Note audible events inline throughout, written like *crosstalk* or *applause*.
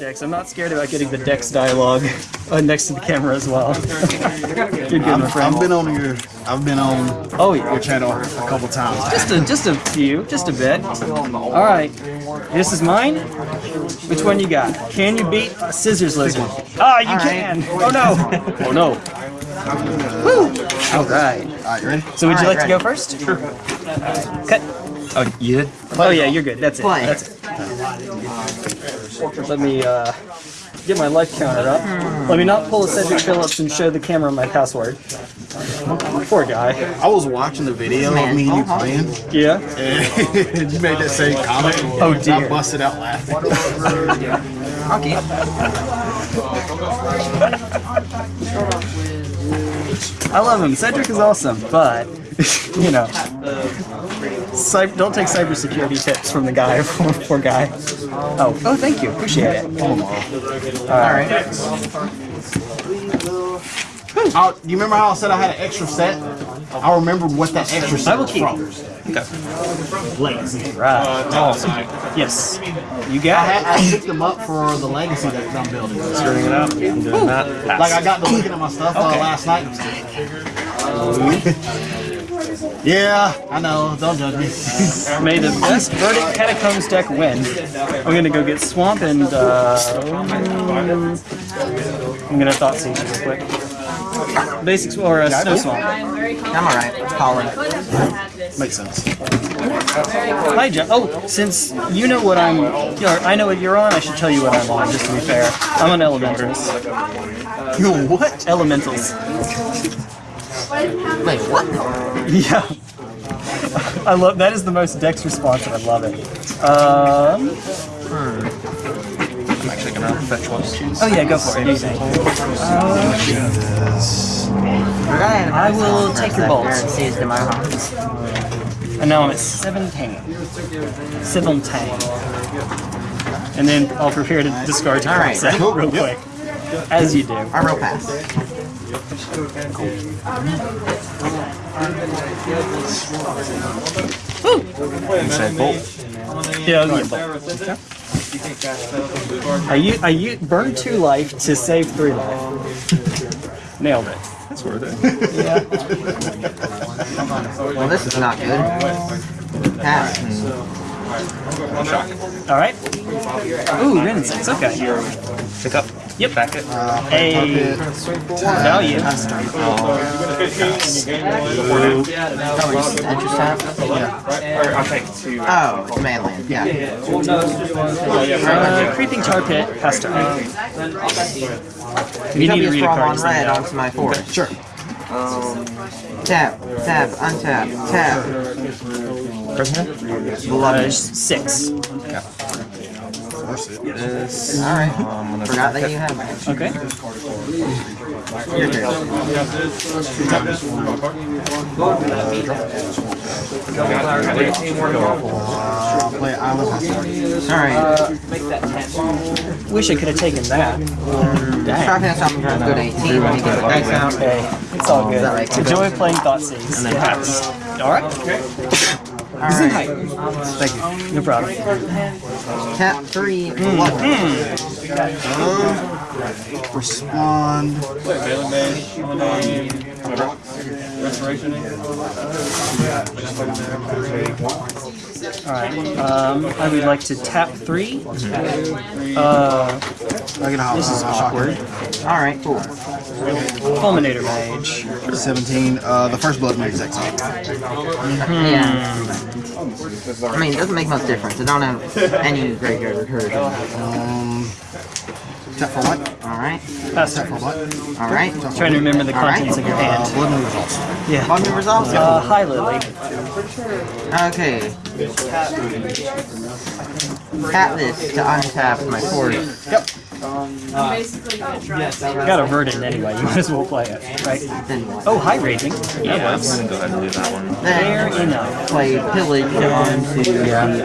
Dex. I'm not scared about getting the Dex dialogue uh, next to the camera as well. You're *laughs* good, I've. I've been on your, I've been on Oh yeah. your channel a couple times. Just a, just a few, just a bit. All right, this is mine. Which one you got? Can you beat a scissors lizard? Ah, you can. Oh no. *laughs* Oh no. Woo. All right. All right, you ready? So would you All like right, to go first? Sure. Cut. Oh, you did? Oh yeah, you're good. That's it. Play. That's it. Let me uh, get my life counter up. Let me not pull a Cedric Phillips and show the camera my password. Poor guy. I was watching the video of me and you playing, Yeah. *laughs* and you made that same comment. Oh, and dear. I busted out laughing. Okay. I love him. Cedric is awesome, but *laughs* you know, cy- don't take cybersecurity tips from the guy. *laughs* Poor guy. Oh, oh, thank you. Appreciate it. All right. Oh, you remember how I said I had an extra set? I remembered what that extra set I was from. Right. Awesome. Yes. You I, got had, I picked them up for the legacy that I'm building. Screwing it up. I'm doing that. Like I got to looking at my stuff uh, last night. Yeah, I know. Don't judge me. *laughs* May the best verdant catacombs deck win. I'm gonna go get swamp and uh, I'm gonna thoughtseize real quick. Basics or uh, snow swamp. I'm alright. Colin. Makes sense. Hi, John. Oh, since you know what I'm, you know, I know what you're on. I should tell you what I'm on. Just to be fair, I'm on elementals. You what? Elementals. Wait, what? Yeah. *laughs* I love that is the most Dex response and I love it. Um, I'm actually gonna fetch one. oh yeah, go for it. Do you think? I will take your bolts. Seized in my heart. And now I'm at 17. 17. And then I'll prepare to discard your All right. real quick. As you do. I roll pass. Inside bolt. Yeah, I'll get both. I, u- I u- burned two life to save three life. *laughs* Nailed it. That's worth it. Yeah. Well, this is not good. Pass. All right. Ooh, Renaissance. Okay. Pick up. Yep. Back it. A value. Interest tap? I'll take two. Oh, it's mainland. Yeah. Uh, creeping tar pit. Pass turn. You need to Utopia read a Sprawl card. on to red say that. onto my forest. Sure. Tap, tap, untap, tap. Uh, six. Alright. Forgot that you had that. Okay. Your turn. Uh, play Island Hustle. Alright. Wish I could have taken that. Dang. Sharp hand something turns good 18 when you get the dice out. Hey, it's all good. that right? It's a joy of playing Thoughtseize. It happens. All right. Alright. Thank you. No problem. Tap 3, bluff. Respond. All right. Um, I would like to tap three. Uh, I get a this is awkward. Alright, cool. Fulminator Mage. 17. Uh, the first blood mage is exiled. Yeah. I mean, it doesn't make much difference. I don't have any graveyard recursion. Um, tap for what? Alright. Pass Tap for what? Alright. Trying to remember the Alright. contents of your Uh, hand. blood move results. Yeah. Bond move results? Uh, hi, Lily. Okay. Tap this to untap my forest. Yep. Got a verdant anyway. You might as well play it, right? Oh, hi, Raging. Yeah, I'm gonna go ahead and do that one. Fair Then enough. play pillage onto the island.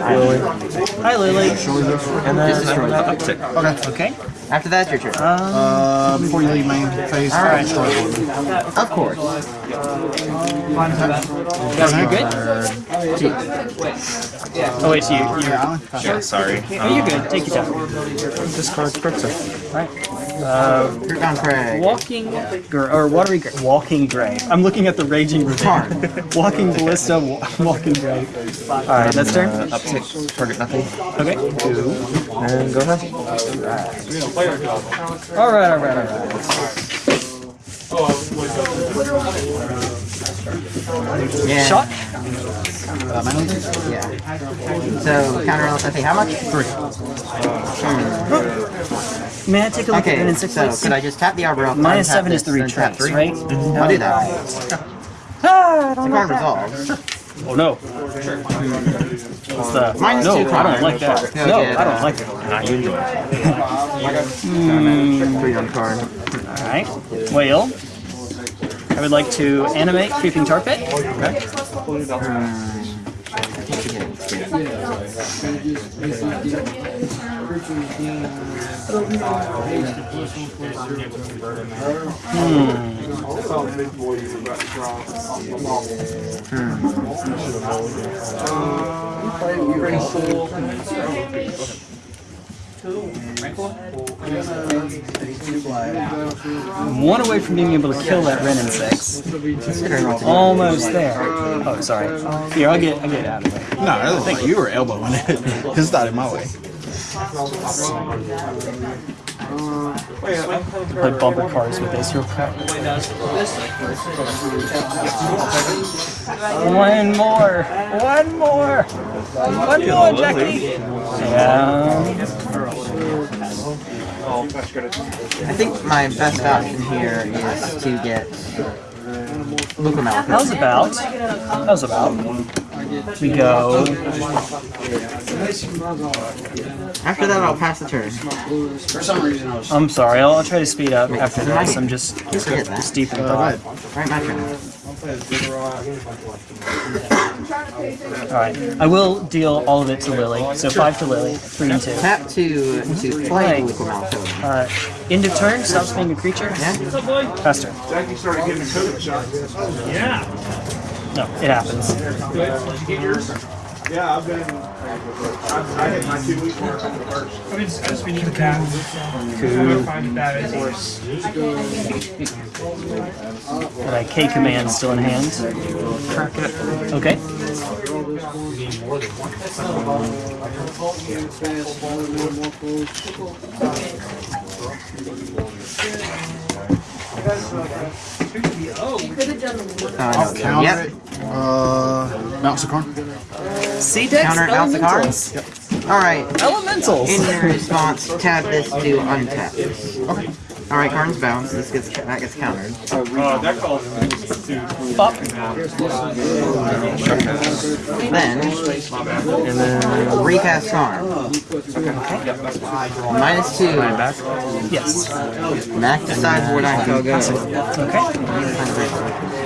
Hi, Lily. And then Just destroy uh, uptick. Okay. Okay. After that, your turn. Uh, before you leave main phase, Alright. destroy one. Of course. Guys, you good? Gee. Oh wait, so you you. Yeah, sorry. Oh, you're good. Take your time. Discard Kroxa. Right. Uh, Rootbound Crag. walking gra- or watery gra- walking grave. I'm looking at the raging Tarn. ravine. *laughs* walking ballista, walking grave. All right, that's turn. Uh, uptick, target nothing. Okay. Two. And go ahead. All right, all right, all right. Yeah. Shot. Uh, manually? Yeah. So counter I think how much? Three. May I take a look at Okay, it in six so please? could I just tap the Arbor Elf? Minus untap seven is this, the then tap retreats, three? right? I'll do that. *laughs* Ah, I don't The like that. resolves. Oh no. What's the? Minus no, two I don't like that. He'll No, get, I don't uh, like it. Not you do it. *laughs* Three on card. All right. Whale. I would like to animate creeping tar pit. Okay. One away from being able to kill that Wrenn and Six. Almost there. Oh, sorry. Here, I'll get, I'll get out of the way. No, I don't think you were elbowing it. It's not in my way. Play bumper cars with this real quick. One more. One more. One more, Jackie. Yeah. I think my best option here is to get Lucamal. How's about? How's about? We go. After that, I'll pass the turn. I'm sorry. I'll, I'll try to speed up after this. I'm just Forget that. steep in thought. Right, my turn. All right. I will deal all of it to Lily. So five to Lily, three and two. Tap to to play Lucamal token. Uh, end of turn. Stops being a creature. Yeah? Faster. No, it happens. Yeah, I've been. I, I hit my two week mark on the first. I mean, I just we need the cat. I'm gonna find that is worse. Got a K command still in hand. Okay. Oh, I know. Counter Yep. It. Uh, Mount Sakarn. C decks. Counter Alpha elementals. cards? Alright. Elementals. In your response, tap this to untap this. Okay. Alright, cards bounce. This gets that gets countered. Uh, that calls Up. Then And then recast charm. Minus two. back. Yes. Back to sideboard I shall go. Okay.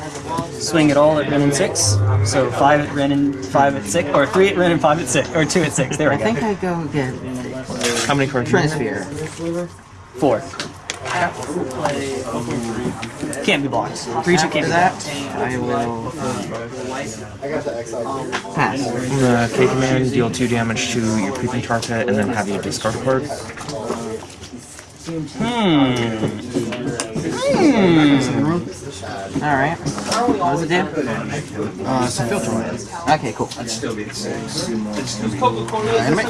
Swing it all at Wrenn and Six. So five at Ren and five at six, or three at Ren and five at six, or two at six. There we I go. I think I go again. How many cards? Transfer. you have? Four. Can't be blocked. Creature After can't be that, blocked. I will pass. Uh, K command, deal two damage to your creeping tar pit, and then have you discard a card. Hmm. Alright. What does it do? Uh, some filter on. Okay, cool. Animate.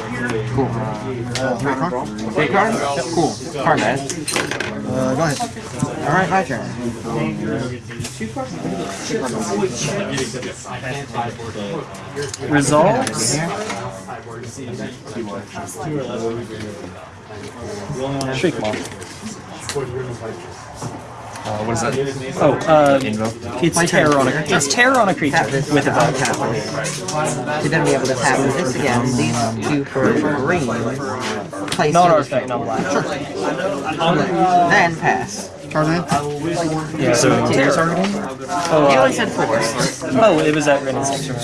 Cool. Uh, three card. Big card? Cool. Card guys. Uh, go ahead. Alright, my turn. Resolves. Shriekmaw. Uh, what is that? Oh, uh, it's terror on a it's terror on a creature Tap this with a to vote. untap this. To then be able to tap this again. These two for green. place Not the artifact, not black. Then pass. Charge. Yeah. So you're targeting? Oh, He uh, only said force. oh, it was at Ren's section.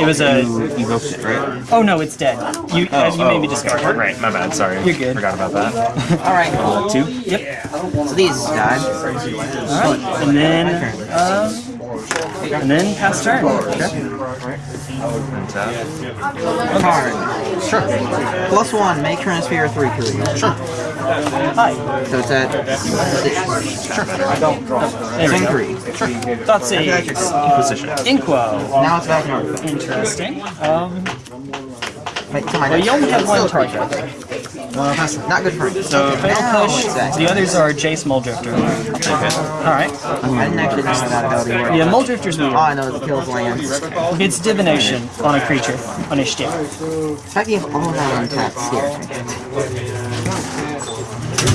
It was a. You evoked it, right? Oh no, it's dead. You uh, you made me discard it. Right, my bad, sorry. You're good. Forgot about that. *laughs* Alright, Uh, two. Yep. so these died. All right. And then. Um, and then pass turn. Tap. Card. Sure. Plus one, make transfer three period. Sure. Hi. So it's at six. We Swing go. three. That's a Position. Inquo. Now it's back in. Interesting. Um, Wait, to my well, you only have one target. Uh, pass. Not good for me. So fatal Now push. it's. The others are Jace Muldrifter. All right. I didn't actually know that ability worked. Yeah, Muldrifter's weird. All I know is it kills lands. It's divination on a creature on a stick. The fact you have all that scares me.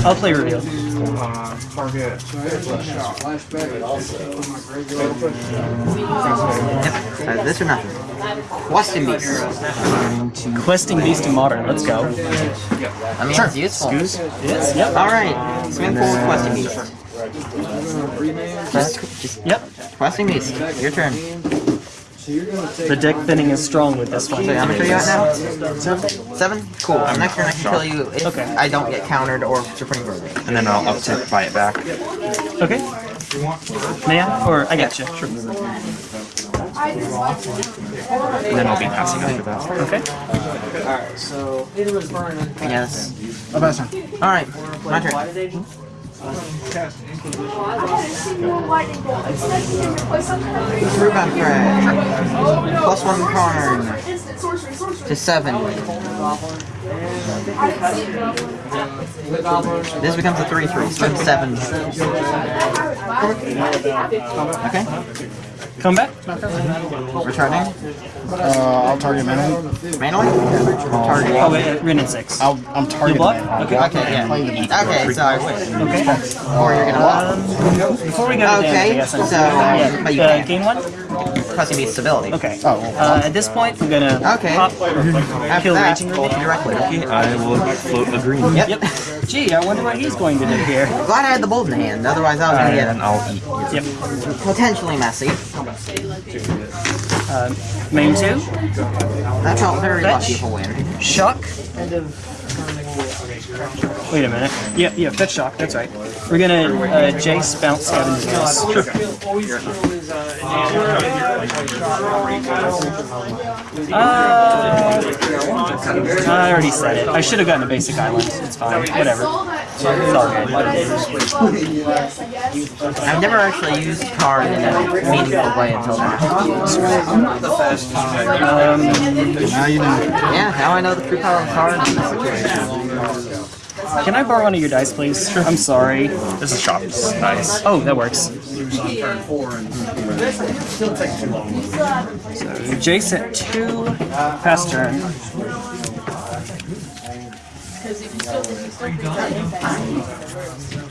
I'll play reveal. Yep. Uh, this or nothing. Questing Beast. Questing Beast in Modern. Let's go. I mean, it's useful. Yes. Yep. Alright, swing forward, Questing Beast. Just, just Yep. Questing Beast. Your turn. The deck thinning is strong with this one. So how much are you at now? Seven? Cool. Next turn I can kill you if Okay. I don't get countered or Supreme Verdict. And then I'll uptick, buy it back. Okay. May I? Or I got you. Sure. And then I'll be passing after that. Okay. Alright, so... Yes. Oh, pass turn. Alright, my turn. Rebound crash. Plus one card to seven. This becomes a 3 3, so it's seven. Okay, Come back. returning. Uh, I'll target manually. Manually? Target. Oh wait, uh, Wrenn and Six. I'll, I'm You targeting block? manually. Okay. Okay, yeah. Okay, so I win. Okay. Or you're gonna block. Um, before we go to damage, I Okay, guess I'm so, yeah. but you uh, can't. gain one. Pressing beat stability. Okay. Oh, well. Uh, at this point, I'm gonna Okay. pop After kill that, raging roll reveal. directly. I will float a green. Yep. Yep. Gee, I wonder what he's going to do here. Glad I had the bolt in hand, otherwise I was gonna And get I'll eat. Yep. potentially messy. Uh, main two. I felt very Fetch. lucky for win. Shock. Wait a minute. Yeah, yeah, fetch shock. That's right. We're gonna uh, Jace bounce Scavenger's Nest. Uh, I already said it. I should have gotten a basic island. It's fine. Whatever. It's all good. I've never actually used card in a meaningful way until now. Um, Now you know. Yeah, now I know the true power of card in this situation. Can I borrow one of your dice, please? I'm sorry. This is shop. Nice. Oh, that works. So Jace at two, pass turn.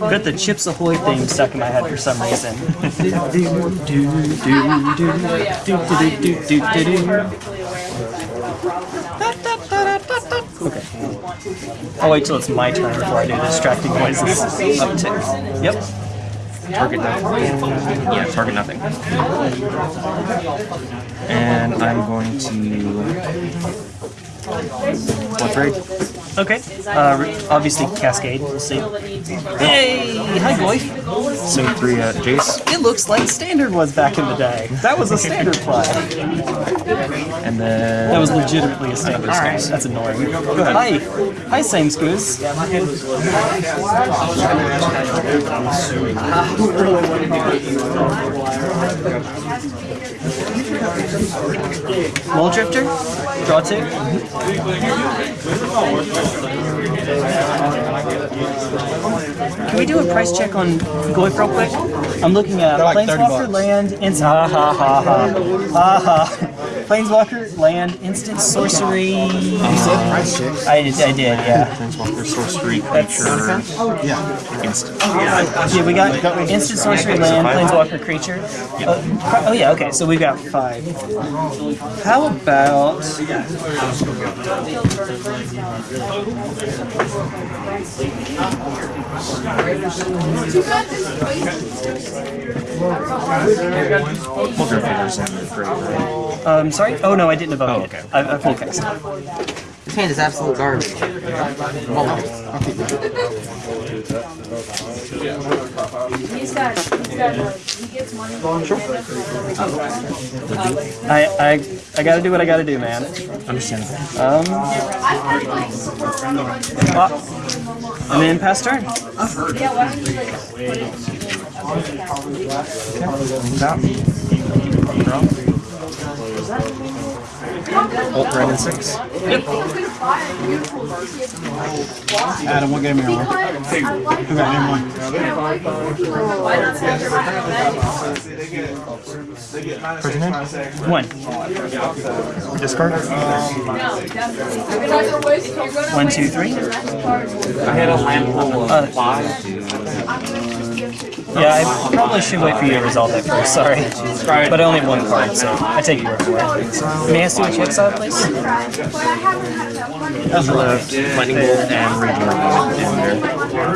Got the Chips Ahoy theme stuck in my head for some reason. *laughs* Okay. I'll wait till it's my turn before I do distracting noises. Up to. Yep. Target nothing. Yeah, target nothing. And I'm going to. What raid? Okay. Uh, obviously Cascade. We'll see. Hey, hi boy. So three at Jace, It looks like standard was back in the day. That was a standard play. *laughs* and then That was legitimately a standard play. That's annoying. Go ahead. Hi. Hi, same Scooze. *laughs* Muldrifter, draw two. Can we do a price check on Goyf real quick? I'm looking at They're like Planeswalker land, ins- ha ha ha ha, ha ha. Planeswalker land, instant sorcery. You said price checks. I did, I did, yeah. Planeswalker, sorcery, That's- creature, Yeah. instant. Yeah, we got instant sorcery land, planeswalker creature. Oh, oh yeah, okay, so we've got five. How about um, sorry? Oh, no, I didn't evoke oh, okay. I, I okay. 10 is absolute garbage. He's got, he's got, uh, he gets money. Sure. I, I, I gotta do what I gotta do, man. Understandable. Um. Well, I'm in past turn. Yeah, why don't you like put it? Okay. Ult red and six. Adam, what game are you on? Who got game one? One. Discard. One, two, three. I had a land full of Uh, five. Yeah, I probably should wait for you to resolve that first, sorry. But I only have one card, so I take your word for it. May I see what you exiled, please? Left, lightning bolt, and radiant.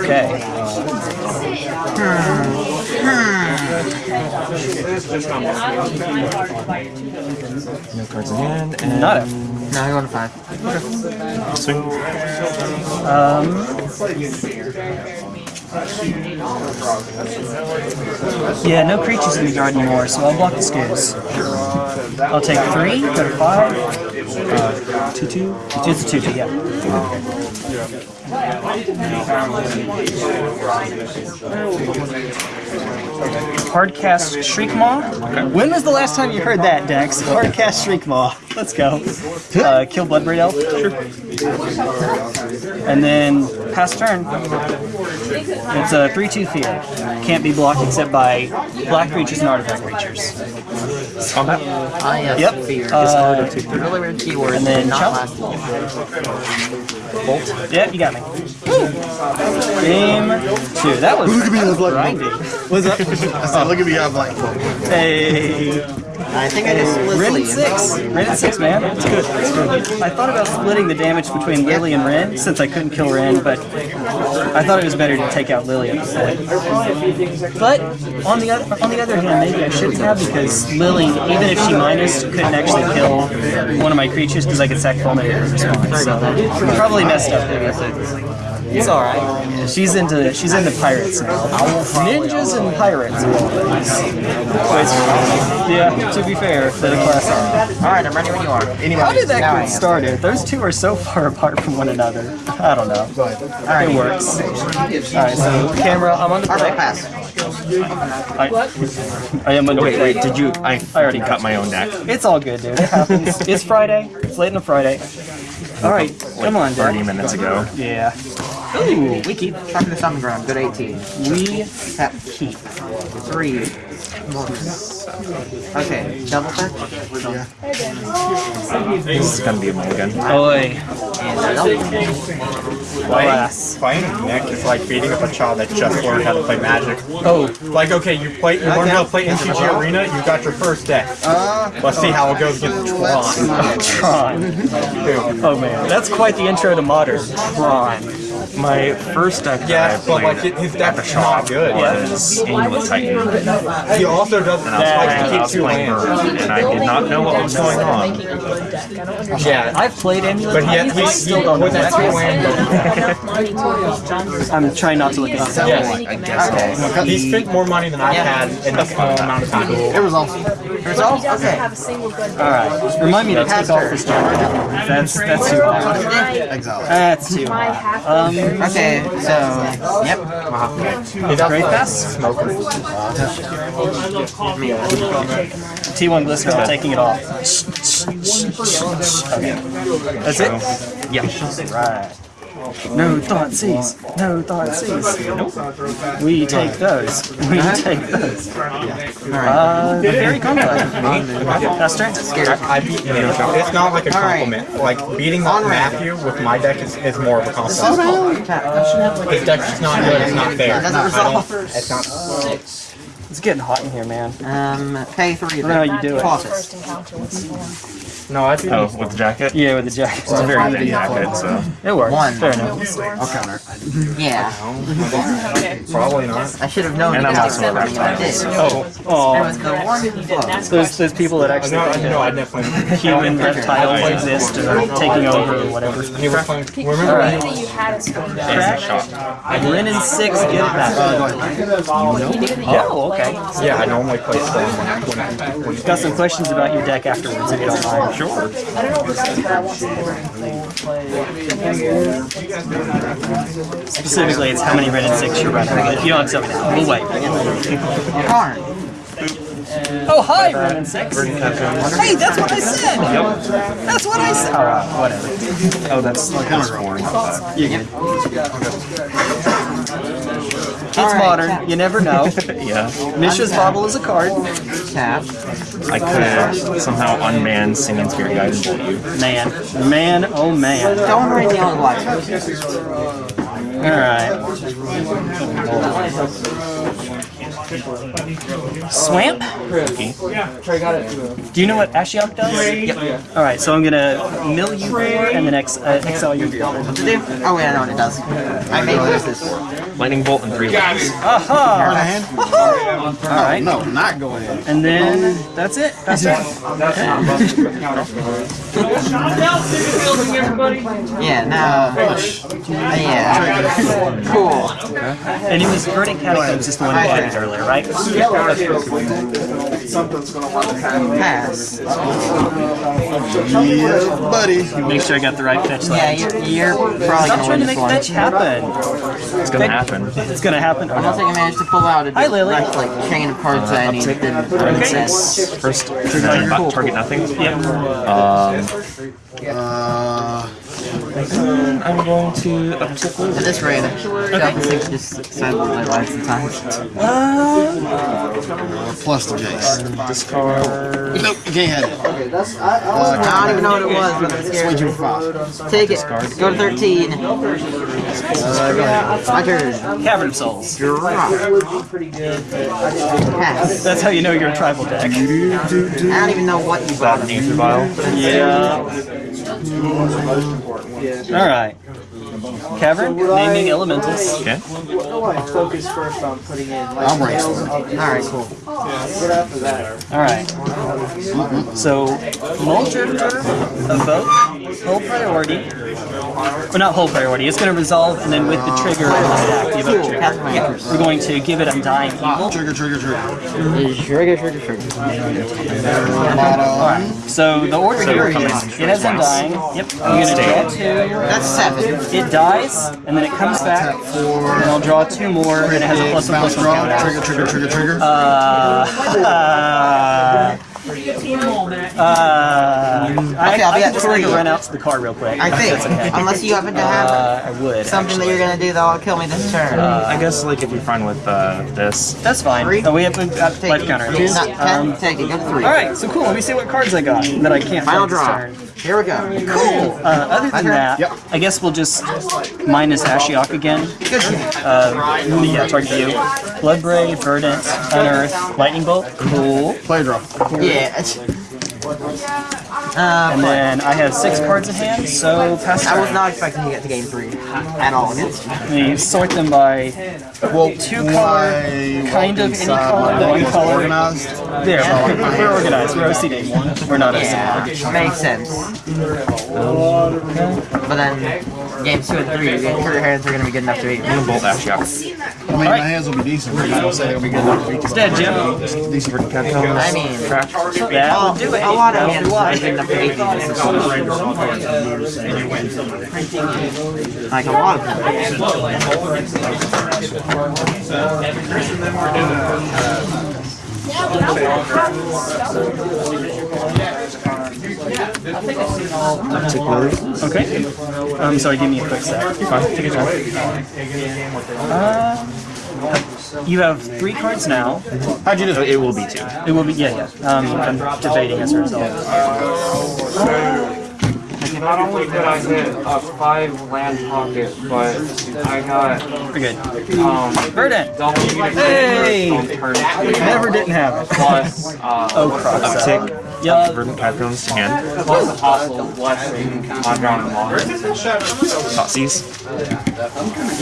Okay. No cards in hand, and Nada. no, I go to five. Okay. swing. Um, Yeah, no creatures in the yard anymore, so I'll block the scooze. I'll take three, go to five. Uh, two, two? Two, two, two, two, yeah. Hardcast Shriekmaw. When was the last time you heard that, Dex? Hardcast Shriekmaw. Let's go. Uh, kill Bloodbraid Elf. Sure. And then pass turn. It's a 3-2 field. Can't be blocked except by black creatures and artifact creatures. Combat. Ah, yes. Yep. Fear. Uh, really weird keyword. and then not chop. last long. Yep, you got me. Game two. That was Look at me, I was like, grindy. What's up? I said, look at me, I'm like, Hey. I think I just split Ren sleeve. six. Ren six, man. It's good. It's good. I thought about splitting the damage between Lily and Ren since I couldn't kill Ren, but I thought it was better to take out Lily at the point. But on the other on the other hand, maybe I shouldn't have because Lily, even if she minus, couldn't actually kill one of my creatures because I could sack Fulminator in response. So probably messed up. It's all right. She's into she's into pirates now. Ninjas and pirates. of all things. Yeah, to be fair, they're the class armor. Alright, I'm ready when you are. Anyway, How did that get started? Those two are so *laughs* far apart from one another. I don't know. All right, It works. Alright, so camera, I'm on the Alright, play. pass. I, I am on the Wait, wait, did you? I I already got my own deck. It's all good, dude. It happens. it's Friday. It's late on a Friday. Alright, come on, 30 dude. minutes ago. Yeah. Ooh, we keep. Talk to the summon ground. Good 18. We have keep. Three. Okay, double fetch. This is gonna be a mulligan. Oi. Alas. Playing Nick is like beating up a child that just learned how to play Magic. Oh, Like, okay, you play, you learned how to play MTG Arena, you got your first deck. Let's see how it goes against Tron. Tron. *laughs* Oh man, that's quite the intro to modern. Tron. My first deck that Yeah, I but like it- his deck is not good. was Amulet Titan. He also doesn't And I was like playing, to keep two playing lands. Bird, and I did not know what was going on. Yeah, I've played Amulet but he, Titans, he, I he still don't know with that what two land. I'm trying not to look at it. Yes. I guess I'll He spent more money than I had in a small amount of time. it was awesome. Results? Doesn't Okay. have a single good. Alright, remind me to take off this turn. That's, that's too high. Exile. That's too My high. half Um, Okay, so yep. great pass. Me. T1 glycerin, I'm taking it off. Okay. That's it? Yeah. Right. No Thoughtseize. No Thoughtseize. We take those. We take those. Uh, very complex. That's turn. I beat you. It's not like a compliment. Like beating Matthew with my deck is, is more of a compliment. His deck's not good. It's not fair. It's not. resolve. It's not. It's getting hot in here, man. Um, pay three. I don't know how you do it. First encounter with No, I beat. Oh, with the jacket? Yeah, with the jacket. It's a very big jacket, so. It works. One. Fair enough. I'll counter. Yeah. Probably not. I should have known And you I'm guys also would I Oh, was the one flow. those those people that No, actually I know. I definitely. *laughs* human reptiles exist and are taking over or whatever. He was playing. Remember Remember? that you had us going down. Crack. Six, get it back. Oh, okay. Yeah, I normally play Storm when I when I- when Got some questions about your deck afterwards, if you don't mind. Sure. I don't know if that's what I want to Specifically, it's how many red and six you're running. But if you don't have something, we'll wait. Darn. Oh, hi, red and six. Hey, that's what I said. That's what I said. Oh, wow, whatever. Oh, that's like that's boring. You're good. It's Alright, modern. tap. You never know. *laughs* Yeah. Mishra's Bauble is a card. Tap. I could somehow unman Simian Spirit Guide and bolt you. Man, man, oh man. Don't read the old black. Alright. Swamp? Do you know what Ashiok does? Yep. Alright, so I'm gonna mill you four and then ex uh, exile your field. To do? Oh wait, I know what it does. I may lose this. Lightning bolt and three lights. Aha! Alright. No, not going in. And then that's it. That's it. Yeah, now. Yeah. Cool. And it was Verdant Catacombs, just the one you played earlier, right? something's going Pass. Yeah, buddy. Make sure I got the right fetch Yeah, line. you're, you're probably Stop gonna trying to make one. fetch happen. It's gonna happen. It's gonna happen. Oh, I don't no. think I managed to pull out a Hi, Lily. direct, like chain of cards that I needed. Didn't didn't exist. First, then not target nothing. Yep. Um, Uh, I'm going to up to four. At this rate, Delta 6 just silently my life sometimes. plus the Jace. Discard. Nope, you can't have it. Okay, that's, uh, I don't even know what it was, but I'm Swing scared. you five. Take it. Go to 13. My turn. Cavern of Souls. Drop. Pass. That's how you know you're a tribal deck. I don't even know what you bought. That Aether Vial. Yeah. Alright. Cavern, naming elementals. Okay. I'm racing. Alright, cool. Alright. So, Muldrifter, a vote, whole priority. Well, not whole priority, it's going to resolve, and then with the trigger in the stack, the evoke trigger. Cast my interest. We're going to give it Undying Evil. Trigger, trigger, trigger. Trigger, trigger, trigger. Bottom. So, the order here is, it has Undying. Yep, I'm going to draw two. That's seven. It dies, and then it comes back, and I'll draw two more, and it has a plus one plus one draw. Trigger, trigger, trigger, trigger. Uh, *laughs* uh, I, Okay, I'll be I at can just make a three. run out to the car real quick. I think. That's okay. Unless you happen to have Uh, I would. something that you're gonna do that'll kill me this turn. I guess like if you're fine with uh, this. That's fine. Three? Oh, we have a uh, Take life it. counter. Not ten, Um, take it. Go three. Alright, so cool. Let me see what cards I got that I can't Final fight this draw. Turn. Here we go. Cool. Uh, other than that, Yep. I guess we'll just minus Ashiok again. Good shit. Uh, yeah, target you. Bloodbraid, Verdant, Unearth, Lightning Bolt. Cool. Play draw. Yeah. It's- Uh, And then I have six cards in hand, so pass I was not expecting to get to game three at all against you. Let sort them by Well, two color, kind of any inside color, my one color. Organized. There, we're, we're organized. We're OCD. We're not OCD. Yeah, makes sense. But then, games two and three, your hands are gonna be good enough to beat me. Bolt Ashiok. I mean, my hands will be decent, but I don't say they'll be good enough to beat It's dead, Jim. decent. I mean, That well, would do it. a lot of hands are good enough to beat me. Like a lot of people. Okay. Um, sorry, give me a quick sec. Fine, take your time. Uh, you have three cards now. How'd you do? It will be two. It will be, yeah, yeah. Um, I'm debating as a result. Not only did I hit a five land pocket, but I got We're good. um Verdant. double Hey! Never didn't have it. plus uh Oh, crap. Uptick. Yep. Verdant Caterpillars to hand. plus the hostile blessing on ground and water. Thoughtseize.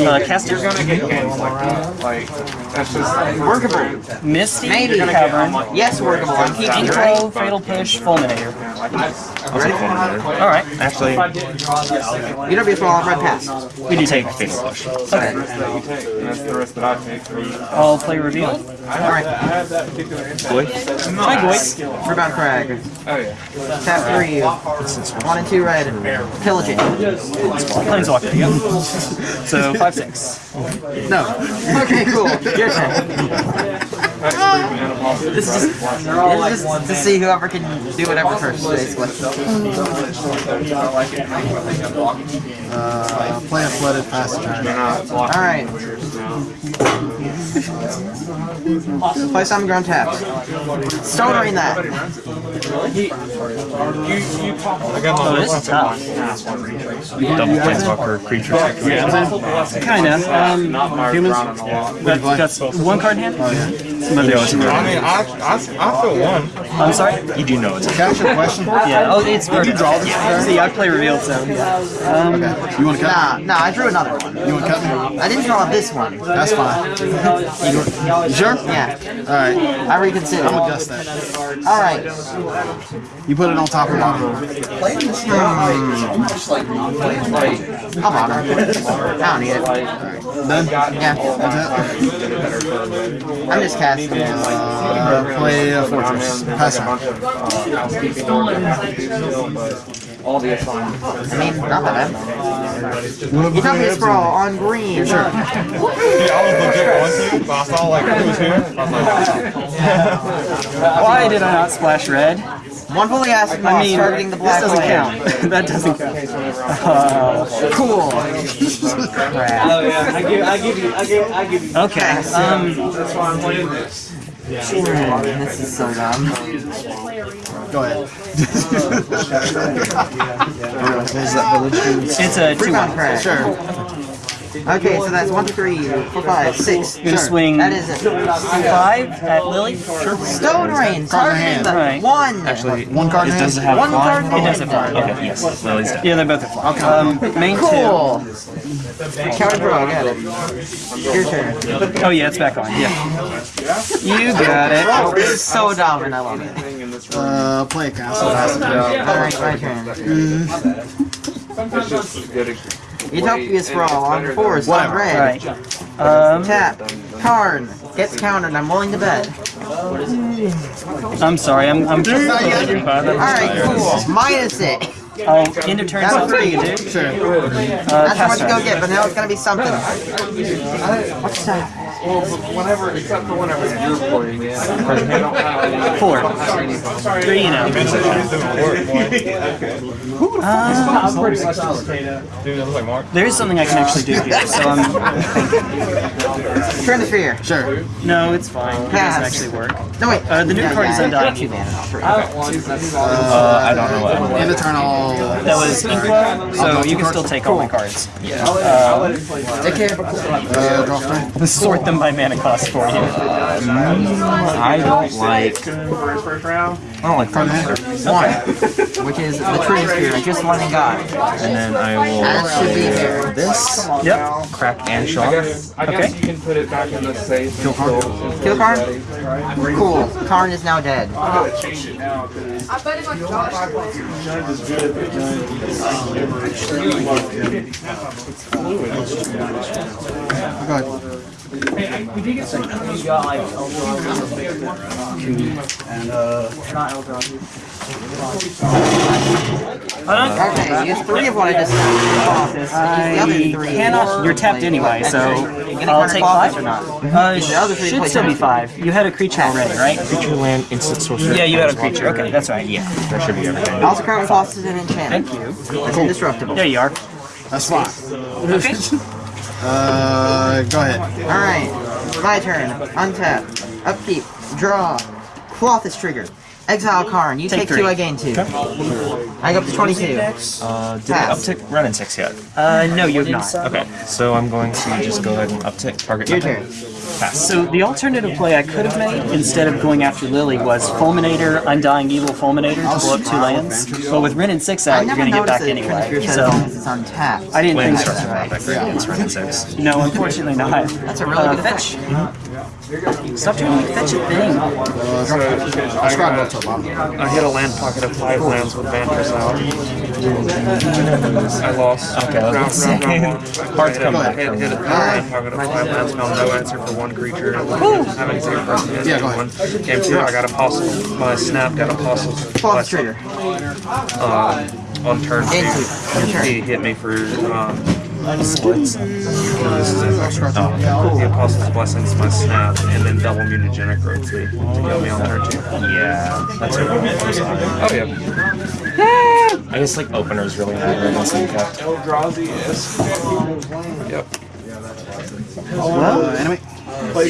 Uh, caster. You're gonna get games like that. Like that's just workable. Misty. Maybe. Cavern. Yes, workable. I'm keeping you Fatal Push, Fulminator. I'll take Fulminator. Alright. Actually, You don't be a fall red pass. We do take. Fatal Push. Okay. That you take. That's the risk that I take. I'll play reveal. Alright, Boy. Hi, Goy. Rebound Crag. Oh yeah. Tap three. One and two red. Pillage it. Planeswalker. Yep. *laughs* So five six. No. Okay, cool. Your turn. *laughs* This is just, this is just to see whoever can do whatever first, basically. Uh, play a flooded pass turn. Alright. Play some ground taps. Stone Rain that. Oh, this is tough. Double Planeswalker creature. Kinda. Um, Humans. that, that's one card in hand? Oh, yeah. Some other shit. I mean, I, I, I feel one. I'm sorry? You do know it's a Can I ask you a question? Yeah. Oh, it's Did you draw this? Yeah. See, I play revealed, so yeah. Um, Okay. You want to cut Nah, nah, I drew another one. You want to cut me? I didn't draw this one. That's fine. You sure? Yeah, Alright. I reconsider. I'm gonna adjust that. Alright. You put it on top of bottom. I'll bother. I don't need it. Done? Yeah, That's it? I'm just casting. Uh, play a fortress. Pass turn. All the assignments. I mean, not that bad. You took me sprawl on green. Sure. *laughs* Yeah, I was legit going to, but I saw like who was here. I was like, *laughs* why did I not splash red? One fully acid moss I mean, targeting the this black doesn't land. count. *laughs* that doesn't count. Uh, Cool. Crap. okay. Um, That's why I'm playing This Yeah. this is so dumb. Go ahead. *laughs* *laughs* it's a two Rebound one. Sure. Okay, so that's one, two, three, four, five, six. Gonna swing That is it. five at Lily. Sure. Stone Rain, targeting hand. the Right. one. Actually, One card it in does hand? have One flying. card It doesn't fly. Okay, yes. Lily's down. Yeah, they're both at fly. Um, main Cool. Counter draw, got it. Your turn. Oh yeah, it's back on. Yeah. You got it. Oh, this is so dumb and I love it. Uh, play a castle. Pass turn. Alright, my turn. Utopia Sprawl on force, on red. Right. Um, Tap. Karn. Gets countered, I'm willing to bet. I'm sorry. I'm. I'm. Alright, cool. Minus it. I'll end of turn. That's So free. you do. Sure. Uh, That's how much pass you go get, but now it's gonna be something. What's that? Well, whenever, except for whenever you're playing, yeah. I don't have any. Four. Three, you know. Uh, dude, that like Mark. there is something I can actually do here. So I'm. Turn the fear. Sure. No, it's fine. It doesn't actually work. No, wait. Uh, the new card is Undying Two Evil. mana, not three. Uh, I don't know what. End of turn, I'll. That was Inqua, so you can still take all my cards. Take care. Uh, draw three. Sort them by mana cost for you. I don't like. I don't like front matter. One, which is the tree spirit I just went and got. And then I will That should be there. this Yep. crack and shock. I guess you can put it back in the safe. Kill Kill Karn? Cool. Karn is now dead. I bet uh, it's like Josh. Okay, use three of what I just said. The other I three. cannot. You're tapped anyway, so I'll take five. or not? Uh, The other three should still be five. You had a creature already, right? Creature land, instant sorcerer. Yeah, you had a creature. Okay, that's right. Yeah, that should be everything. Also currently cost is an enchantment. Thank you. It's indestructible. There you are. That's fine. Okay. Uh, go ahead. Alright, my turn. Untap. Upkeep. Draw. Cloth is triggered. Exile Karn. You Take take, two, I gain two. I go up to 22. Uh, did Pass. I uptick Wrenn and Six yet? Uh, no, you have not. Okay, so I'm going to just go ahead and uptick target. Your nothing. turn. Pass. So the alternative play I could have made instead of going after Lily was Fulminator, Undying Evil Fulminator to blow up two lands. But with Wrenn and Six out, you're never gonna get back noticed that anyway. Your So is untapped. I didn't think Land so. starts around back right It's Wrenn and Six. No, unfortunately not. That's a really Uh, good fetch. Stop trying to fetch a thing. I'll scrap it up to the bottom. I hit a land pocket of five lands with Vantress out. I lost. Okay, I Round, round, round *laughs* one. hard to come I back hit, hit a land pocket of five lands, found no answer for one creature. Having zero person hit Yeah, go ahead. one. Came through, I got a apostle. My snap got a apostle. Cloth trigger. Uh, on turn two, Into. Your turn. he hit me for um, Splits. oh, the apostle's blessings, my snap, and then double mutagenic ropes me to kill me on turn two. Yeah, that's it. Oh yeah. I guess like opener's really high right now, so you got Yep. Uh, enemy. So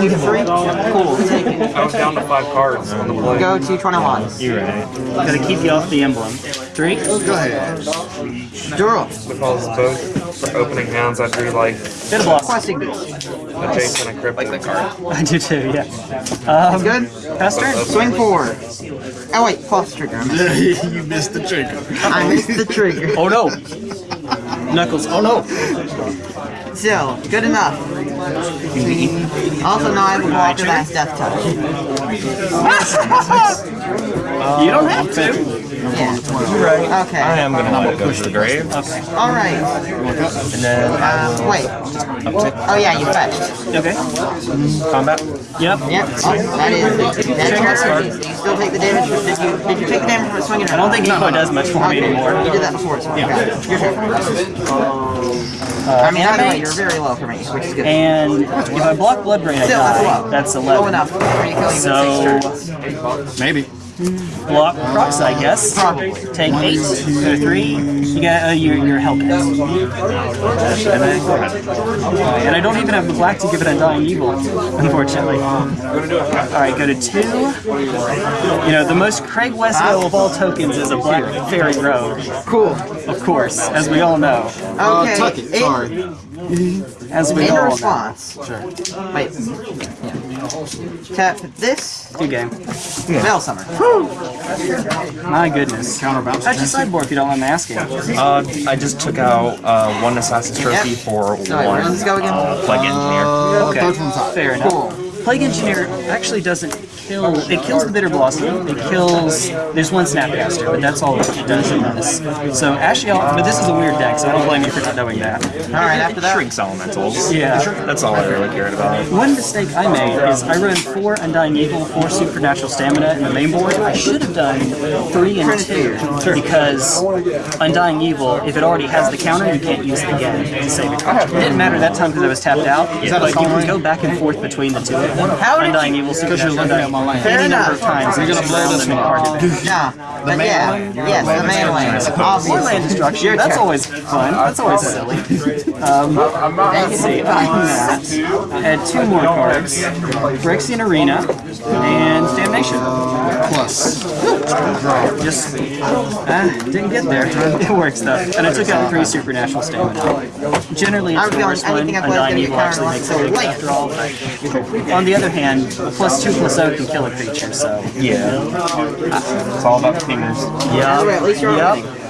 you can three? Cool. Take it. I was down to five cards on the play. Go to 21. you right. Gotta keep you off the emblem. Three. Go ahead. Durl. Because both for opening hands, I drew like Bit of. Questing Beast. a Jason and Crypto. Like the card. I do too. Yeah. Um, Good. pass turn. Swing forward. Oh wait, cloth trigger. You missed the trigger. I missed the trigger. Oh no. Knuckles. Oh no. Still, good enough. Also, now I have a blocker that has death touch. *laughs* You don't have to. Yeah. Right. Okay. I am gonna let it go to the grave, Alright. and then I Um, will wait. uptick Oh yeah, you fetched. Okay. combat. Yep. Yep. Oh, that is that is hard. You still take the damage. From, did you did you take the damage from swinging? I don't think Eco does much for me anymore. You did that before, so okay. Your turn. I mean, either way, you're very low for me, which is good. And if I block Bloodbraid, I Still, that's die. low. That's Low 11. enough for me to kill you So- in six turns. Maybe. Block Prox, I guess. Probably. Take eight. Go to three. You got uh, your your help. And then go ahead. And I don't even have the black to give it Undying Evil, unfortunately. Alright, go to two. You know, the most Craig Westwell of all tokens is a black fairy rogue. Cool. Of course, as we all know. Uh, Okay. tuck it. Sorry. As we In all know. response. Sure. Wait. Yeah. Tap this. Good game. Veil Summer. My goodness. Counterbounce. How'd you sideboard if you don't mind me asking? Uh, I just took out uh, one Assassin's Trophy Yep. for Sorry, one does this go again? uh, Plague Engineer. Uh, Okay. third from the. Fair enough. Cool. Plague Engineer actually doesn't kill. It kills the Bitterblossom. It kills. There's one Snapcaster, but that's all it does in this. So Ashiel, but this is a weird deck, so I don't blame you for not knowing that. Alright, after that. Shrinks elementals. Yeah. That's all I really cared about. One mistake I made is I ran four Undying Evil, four Supernatural Stamina in the main board. I should have done three and two because Undying Evil, if it already has the counter, you can't use it again to save it. It didn't matter that time because I was tapped out, that a but you can go back and forth between the two of them. How did Undying you? Evil Supernatural looking at my land. Fair any number of enough. times. You're gonna and blur roll this in one. card advantage. *laughs* Yeah, but yeah, yes, the man land. More Obviously. land destruction. That's always fun. That's always silly. Um, let's see. Other I had two more cards: Phyrexian Arena and Damnation. Plus. Just ah, didn't get there. *laughs* It works though. And I took out three supernatural stamina. Generally, it's I'm the worst one. anything I play is Undying gonna get Evil actually makes it land. after all. On the other hand, a plus two plus zero can kill a creature. So Yeah. Uh, it's all about the fingers. yeah, At least you're yep. winning.